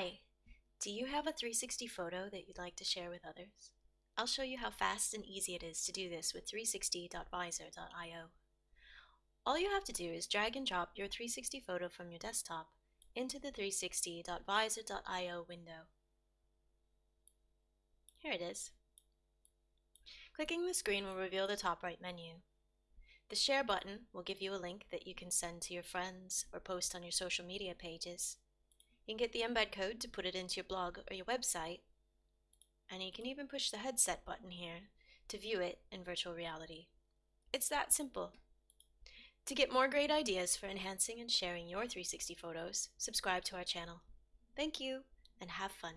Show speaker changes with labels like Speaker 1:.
Speaker 1: Hi! Do you have a 360 photo that you'd like to share with others? I'll show you how fast and easy it is to do this with 360.vizor.io. All you have to do is drag and drop your 360 photo from your desktop into the 360.vizor.io window. Here it is. Clicking the screen will reveal the top right menu. The Share button will give you a link that you can send to your friends or post on your social media pages. You can get the embed code to put it into your blog or your website, and you can even push the headset button here to view it in virtual reality. It's that simple. To get more great ideas for enhancing and sharing your 360 photos, subscribe to our channel. Thank you, and have fun.